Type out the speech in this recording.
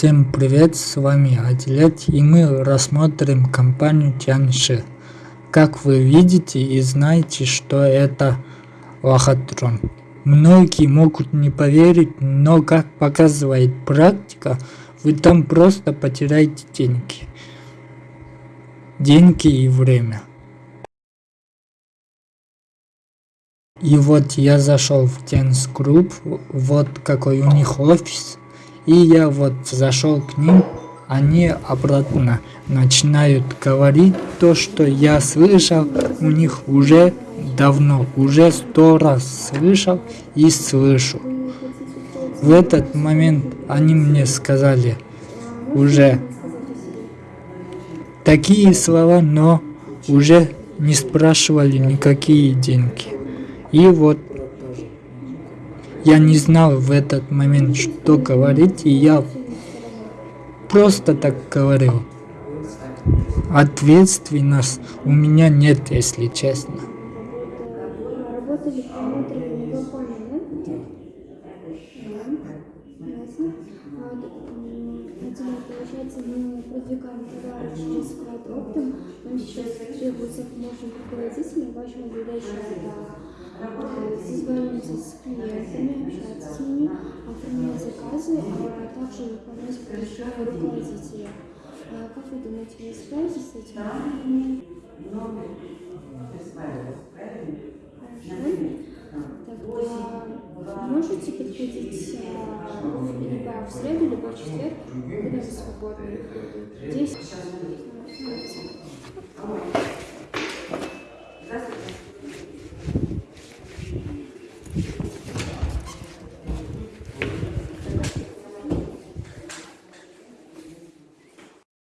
Всем привет, с вами Адилет и мы рассмотрим компанию Тяньши. Как вы видите и знаете, что это лохотрон. Многие могут не поверить, но как показывает практика, вы там просто потеряете деньги. Деньги и время. И вот я зашел в Tense Group, вот какой у них офис. И я вот зашел к ним, они обратно начинают говорить то, что я слышал у них уже давно, уже сто раз слышал и слышу. В этот момент они мне сказали уже такие слова, но уже не спрашивали никакие деньги. И вот я не знал в этот момент, что говорить, и я просто так говорил. Ответственность у меня нет, если честно. Сейчас требуется помощник руководителя вашего выдающего созваниваться с клиентами, общаться с ними, оформлять заказы, а также выполнять поручения руководителя. А как вы думаете, вы справитесь с этим? Хорошо. Тогда можете подходить либо в среду, либо в четверг, когда вы свободны? Здесь. Здравствуйте. Thank you.